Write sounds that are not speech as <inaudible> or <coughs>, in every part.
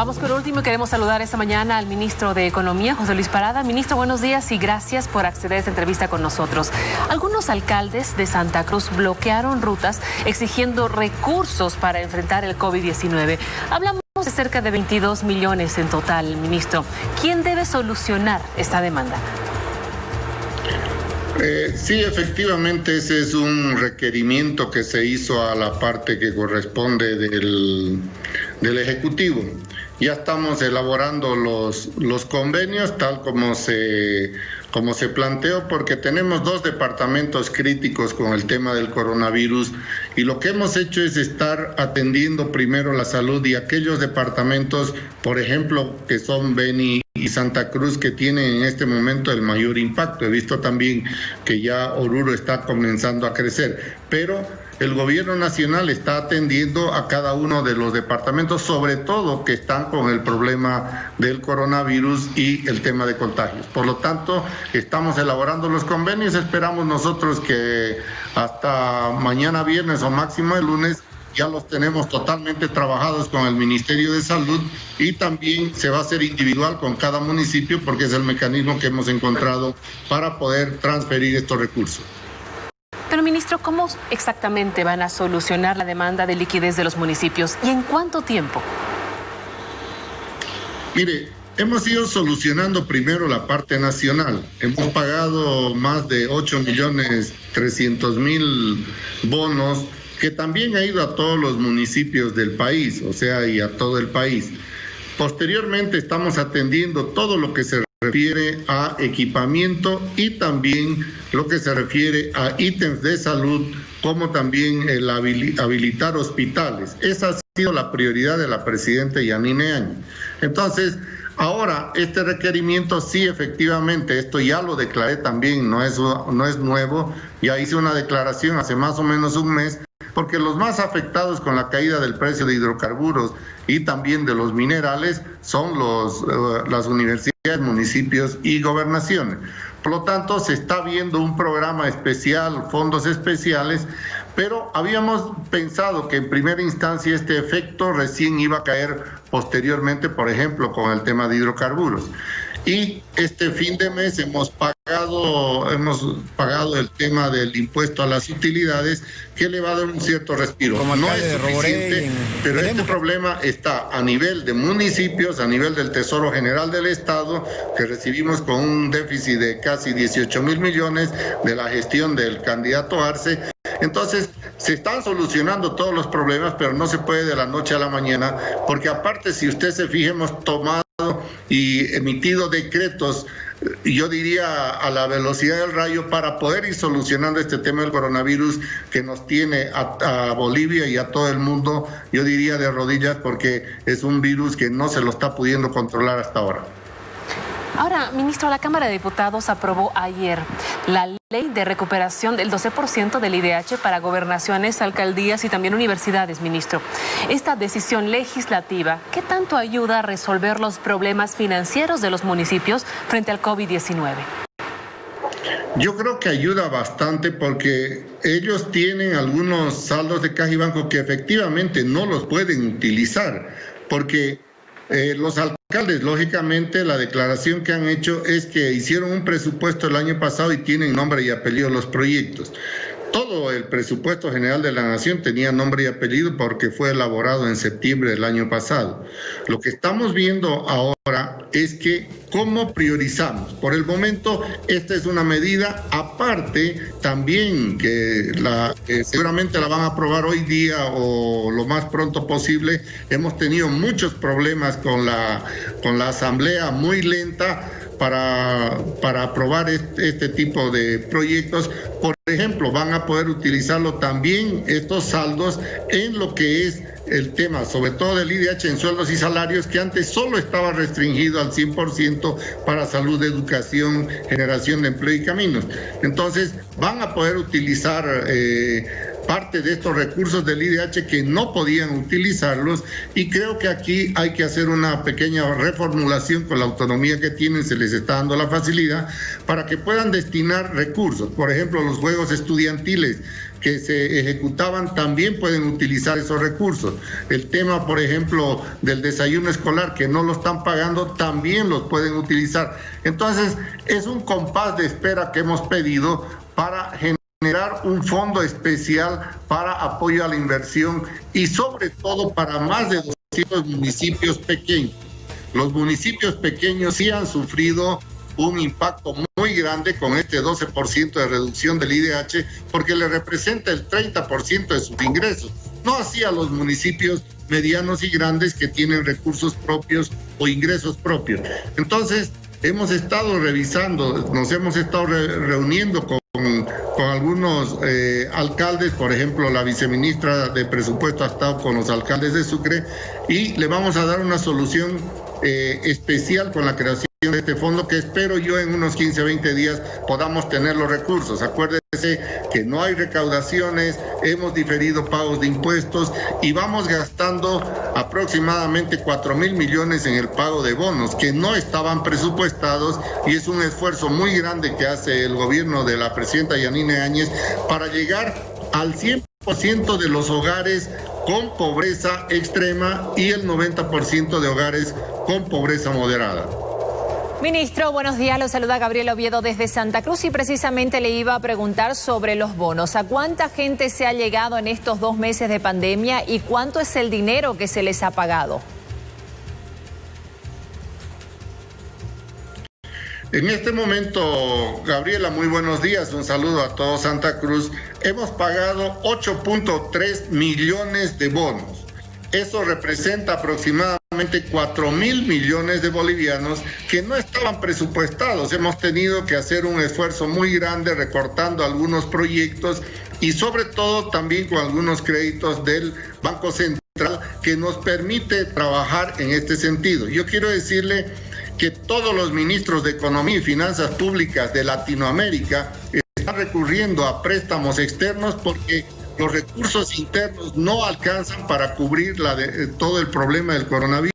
Vamos el último queremos saludar esta mañana al ministro de Economía, José Luis Parada. Ministro, buenos días y gracias por acceder a esta entrevista con nosotros. Algunos alcaldes de Santa Cruz bloquearon rutas exigiendo recursos para enfrentar el COVID-19. Hablamos de cerca de 22 millones en total, ministro. ¿Quién debe solucionar esta demanda? Eh, sí, efectivamente, ese es un requerimiento que se hizo a la parte que corresponde del, del Ejecutivo. Ya estamos elaborando los, los convenios tal como se, como se planteó, porque tenemos dos departamentos críticos con el tema del coronavirus y lo que hemos hecho es estar atendiendo primero la salud y aquellos departamentos, por ejemplo, que son Beni y Santa Cruz que tienen en este momento el mayor impacto. He visto también que ya Oruro está comenzando a crecer, pero el gobierno nacional está atendiendo a cada uno de los departamentos, sobre todo que están con el problema del coronavirus y el tema de contagios. Por lo tanto, estamos elaborando los convenios, esperamos nosotros que hasta mañana viernes o máximo el lunes ya los tenemos totalmente trabajados con el Ministerio de Salud y también se va a hacer individual con cada municipio porque es el mecanismo que hemos encontrado para poder transferir estos recursos. Pero ministro, ¿cómo exactamente van a solucionar la demanda de liquidez de los municipios y en cuánto tiempo? Mire, hemos ido solucionando primero la parte nacional. Hemos pagado más de 8 millones 300 mil bonos que también ha ido a todos los municipios del país, o sea, y a todo el país. Posteriormente estamos atendiendo todo lo que se refiere a equipamiento y también lo que se refiere a ítems de salud, como también el habilitar hospitales. Esa ha sido la prioridad de la presidenta Yanine Año. Entonces, ahora este requerimiento sí efectivamente, esto ya lo declaré también, no es, no es nuevo, ya hice una declaración hace más o menos un mes porque los más afectados con la caída del precio de hidrocarburos y también de los minerales son los, eh, las universidades, municipios y gobernaciones. Por lo tanto, se está viendo un programa especial, fondos especiales, pero habíamos pensado que en primera instancia este efecto recién iba a caer posteriormente, por ejemplo, con el tema de hidrocarburos y este fin de mes hemos pagado hemos pagado el tema del impuesto a las utilidades que le va a dar un cierto respiro. no es suficiente, pero este problema está a nivel de municipios, a nivel del Tesoro General del Estado, que recibimos con un déficit de casi 18 mil millones de la gestión del candidato Arce. Entonces, se están solucionando todos los problemas, pero no se puede de la noche a la mañana, porque aparte, si usted se fije, hemos tomado y emitido decretos, yo diría a la velocidad del rayo, para poder ir solucionando este tema del coronavirus que nos tiene a, Bolivia y a todo el mundo, yo diría de rodillas, porque es un virus que no se lo está pudiendo controlar hasta ahora. Ahora, ministro, la Cámara de Diputados aprobó ayer la ley de recuperación del 12% del IDH para gobernaciones, alcaldías y también universidades, ministro. Esta decisión legislativa, ¿qué tanto ayuda a resolver los problemas financieros de los municipios frente al COVID-19? Yo creo que ayuda bastante porque ellos tienen algunos saldos de caja y banco que efectivamente no los pueden utilizar, porque eh, los alcaldes, lógicamente, la declaración que han hecho es que hicieron un presupuesto el año pasado y tienen nombre y apellido los proyectos. Todo el presupuesto general de la Nación tenía nombre y apellido porque fue elaborado en septiembre del año pasado. Lo que estamos viendo ahora es que cómo priorizamos. Por el momento, esta es una medida aparte también que la, seguramente la van a aprobar hoy día o lo más pronto posible. Hemos tenido muchos problemas con la, con la asamblea muy lenta para, para aprobar este, tipo de proyectos. Por ejemplo, van a poder utilizarlo también estos saldos en lo que es el tema, sobre todo del IDH en sueldos y salarios, que antes solo estaba restringido al 100% para salud, educación, generación de empleo y caminos. Entonces, van a poder utilizar... Eh, parte de estos recursos del IDH que no podían utilizarlos y creo que aquí hay que hacer una pequeña reformulación con la autonomía que tienen, se les está dando la facilidad para que puedan destinar recursos, por ejemplo, los juegos estudiantiles que se ejecutaban también pueden utilizar esos recursos. El tema, por ejemplo, del desayuno escolar, que no lo están pagando, también los pueden utilizar. Entonces, es un compás de espera que hemos pedido para generar un fondo especial para apoyo a la inversión y sobre todo para más de 200 municipios pequeños. Los municipios pequeños sí han sufrido un impacto muy grande con este 12% de reducción del IDH porque le representa el 30% de sus ingresos. No así a los municipios medianos y grandes que tienen recursos propios o ingresos propios. Entonces, hemos estado revisando, nos hemos estado reuniendo con, con algunos eh, alcaldes, por ejemplo, la viceministra de Presupuesto ha estado con los alcaldes de Sucre y le vamos a dar una solución eh, especial con la creación de este fondo que espero yo en unos 15, 20 días podamos tener los recursos. Acuérdese que no hay recaudaciones, hemos diferido pagos de impuestos y vamos gastando aproximadamente 4 mil millones en el pago de bonos que no estaban presupuestados y es un esfuerzo muy grande que hace el gobierno de la presidenta Yanine Áñez para llegar al 100% de los hogares con pobreza extrema y el 90% de hogares con pobreza moderada. Ministro, buenos días. Lo saluda Gabriel Oviedo desde Santa Cruz y precisamente le iba a preguntar sobre los bonos. ¿A cuánta gente se ha llegado en estos dos meses de pandemia y cuánto es el dinero que se les ha pagado? En este momento, Gabriela, muy buenos días. Un saludo a todo Santa Cruz. Hemos pagado 8.3 millones de bonos. Eso representa aproximadamente 4 mil millones de bolivianos que no estaban presupuestados. Hemos tenido que hacer un esfuerzo muy grande recortando algunos proyectos y sobre todo también con algunos créditos del Banco Central que nos permite trabajar en este sentido. Yo quiero decirle que todos los ministros de Economía y Finanzas Públicas de Latinoamérica están recurriendo a préstamos externos porque los recursos internos no alcanzan para cubrir de, todo el problema del coronavirus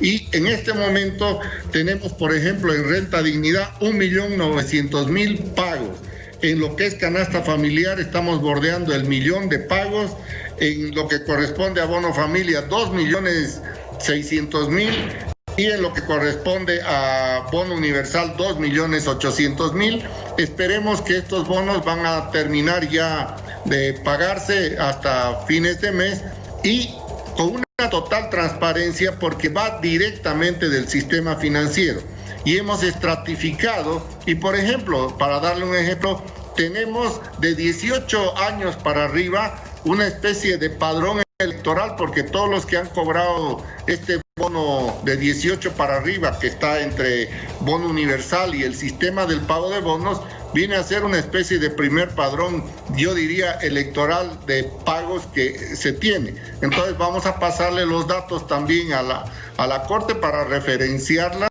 y en este momento tenemos, por ejemplo, en renta dignidad 1.900.000 pagos. En lo que es canasta familiar estamos bordeando el millón de pagos. En lo que corresponde a bono familia, 2.600.000 y en lo que corresponde a bono universal 2.800.000. Esperemos que estos bonos van a terminar ya de pagarse hasta fines de mes y con una total transparencia porque va directamente del sistema financiero. Y hemos estratificado, y por ejemplo, para darle un ejemplo, tenemos de 18 años para arriba una especie de padrón electoral porque todos los que han cobrado este bono de 18 para arriba que está entre bono universal y el sistema del pago de bonos viene a ser una especie de primer padrón, yo diría, electoral de pagos que se tiene. Entonces vamos a pasarle los datos también a la, a la Corte para referenciarlas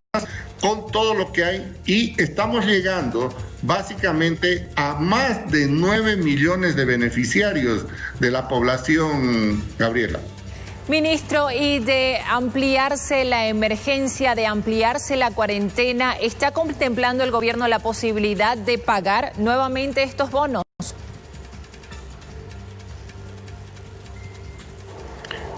con todo lo que hay y estamos llegando básicamente a más de 9 millones de beneficiarios de la población, Gabriela. Ministro, y de ampliarse la emergencia, de ampliarse la cuarentena, ¿está contemplando el gobierno la posibilidad de pagar nuevamente estos bonos?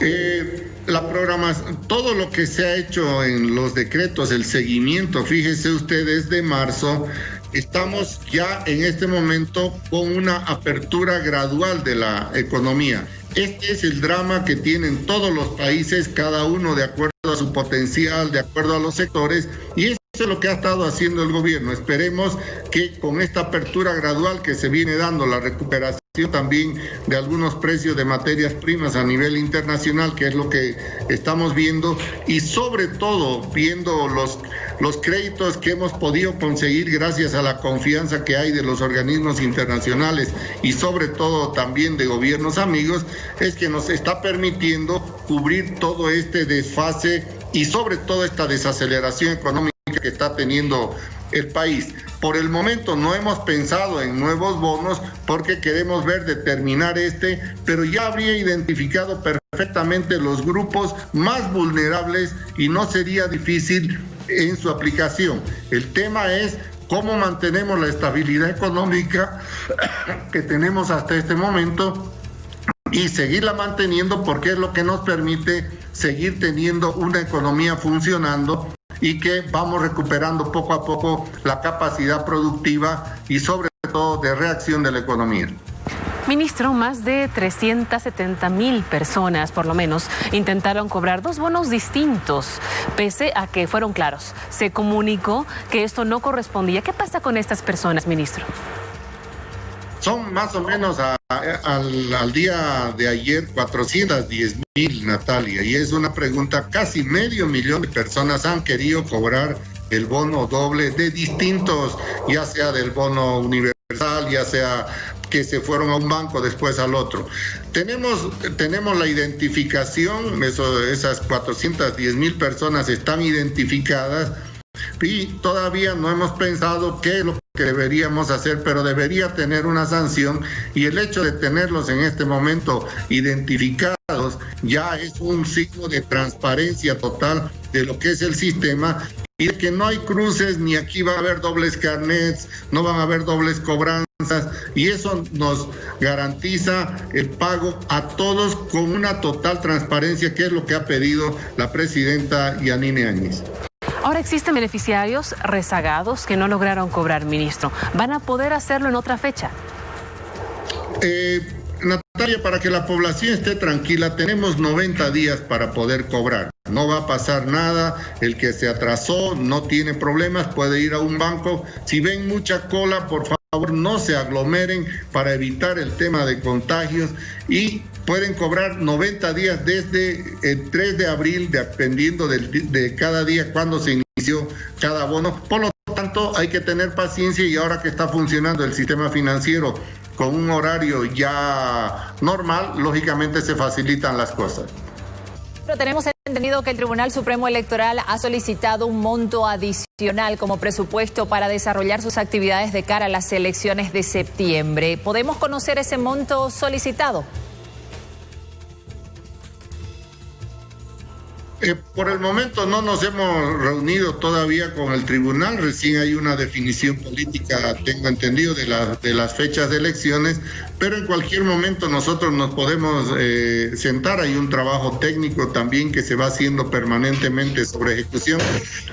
Eh, la programación, todo lo que se ha hecho en los decretos, el seguimiento, fíjese usted, desde marzo, estamos ya en este momento con una apertura gradual de la economía. Este es el drama que tienen todos los países, cada uno de acuerdo a su potencial, de acuerdo a los sectores, y eso es lo que ha estado haciendo el gobierno. Esperemos que con esta apertura gradual que se viene dando, la recuperación también de algunos precios de materias primas a nivel internacional, que es lo que estamos viendo, y sobre todo viendo los, los créditos que hemos podido conseguir gracias a la confianza que hay de los organismos internacionales y sobre todo también de gobiernos amigos, es que nos está permitiendo cubrir todo este desfase y sobre todo esta desaceleración económica está teniendo el país. Por el momento no hemos pensado en nuevos bonos porque queremos ver determinar este, pero ya habría identificado perfectamente los grupos más vulnerables y no sería difícil en su aplicación. El tema es cómo mantenemos la estabilidad económica <coughs> que tenemos hasta este momento y seguirla manteniendo porque es lo que nos permite seguir teniendo una economía funcionando y que vamos recuperando poco a poco la capacidad productiva y sobre todo de reacción de la economía. Ministro, más de 370 mil personas, por lo menos, intentaron cobrar dos bonos distintos, pese a que fueron claros. Se comunicó que esto no correspondía. ¿Qué pasa con estas personas, ministro? Son más o menos al, día de ayer 410 mil, Natalia, y es una pregunta, casi medio millón de personas han querido cobrar el bono doble de distintos, ya sea del bono universal, ya sea que se fueron a un banco, después al otro. Tenemos, tenemos la identificación, eso, esas 410 mil personas están identificadas y todavía no hemos pensado qué lo que deberíamos hacer, pero debería tener una sanción y el hecho de tenerlos en este momento identificados ya es un signo de transparencia total de lo que es el sistema y de que no hay cruces ni aquí va a haber dobles carnets, no van a haber dobles cobranzas y eso nos garantiza el pago a todos con una total transparencia, que es lo que ha pedido la presidenta Yanine Áñez. Ahora existen beneficiarios rezagados que no lograron cobrar, ministro. ¿Van a poder hacerlo en otra fecha? Eh, Natalia, para que la población esté tranquila, tenemos 90 días para poder cobrar. No va a pasar nada, el que se atrasó no tiene problemas, puede ir a un banco. Si ven mucha cola, por favor no se aglomeren para evitar el tema de contagios y pueden cobrar 90 días desde el 3 de abril, dependiendo de, cada día cuando se inició cada bono. Por lo tanto, hay que tener paciencia y ahora que está funcionando el sistema financiero con un horario ya normal, lógicamente se facilitan las cosas. Pero tenemos entendido que el Tribunal Supremo Electoral ha solicitado un monto adicional como presupuesto para desarrollar sus actividades de cara a las elecciones de septiembre. ¿Podemos conocer ese monto solicitado? Eh, por el momento no nos hemos reunido todavía con el tribunal, recién hay una definición política, tengo entendido, de, las fechas de elecciones, pero en cualquier momento nosotros nos podemos eh, sentar, hay un trabajo técnico también que se va haciendo permanentemente sobre ejecución.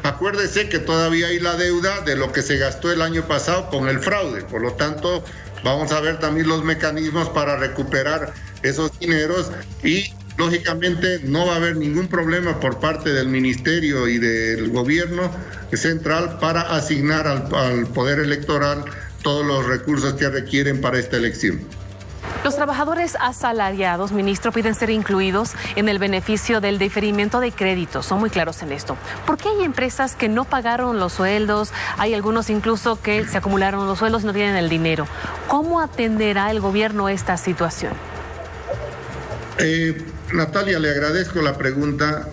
Acuérdese que todavía hay la deuda de lo que se gastó el año pasado con el fraude, por lo tanto vamos a ver también los mecanismos para recuperar esos dineros y lógicamente no va a haber ningún problema por parte del ministerio y del gobierno central para asignar al, poder electoral todos los recursos que requieren para esta elección. Los trabajadores asalariados, ministro, piden ser incluidos en el beneficio del diferimiento de créditos. Son muy claros en esto. ¿Por qué hay empresas que no pagaron los sueldos? Hay algunos incluso que se acumularon los sueldos y no tienen el dinero. ¿Cómo atenderá el gobierno esta situación? Eh, Natalia, le agradezco la pregunta.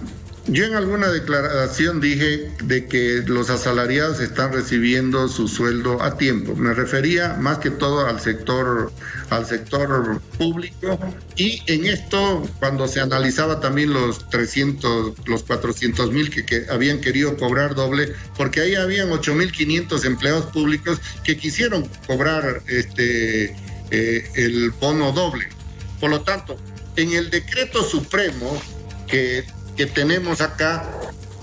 Yo en alguna declaración dije de que los asalariados están recibiendo su sueldo a tiempo. Me refería más que todo al sector, al sector público y en esto cuando se analizaba también los 300, los 400 mil que, habían querido cobrar doble, porque ahí habían 8.500 empleados públicos que quisieron cobrar este eh, el bono doble. Por lo tanto, en el decreto supremo que, que tenemos acá,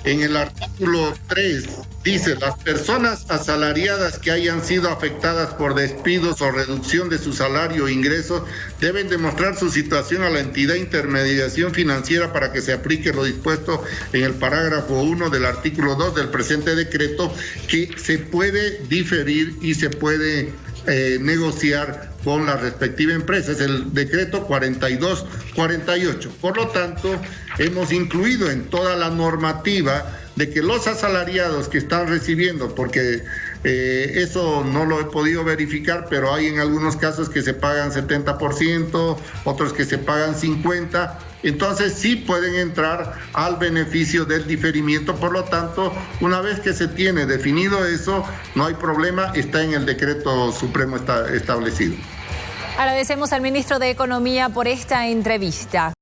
en el artículo 3, dice, las personas asalariadas que hayan sido afectadas por despidos o reducción de su salario o ingreso deben demostrar su situación a la entidad de intermediación financiera para que se aplique lo dispuesto en el parágrafo 1 del artículo 2 del presente decreto, que se puede diferir y se puede eh, negociar con la respectiva empresa. Es el decreto 4248. Por lo tanto, hemos incluido en toda la normativa de que los asalariados que están recibiendo, porque eh, eso no lo he podido verificar, pero hay en algunos casos que se pagan 70%, otros que se pagan 50%, entonces sí pueden entrar al beneficio del diferimiento. Por lo tanto, una vez que se tiene definido eso, no hay problema, está en el decreto supremo establecido. Agradecemos al ministro de Economía por esta entrevista.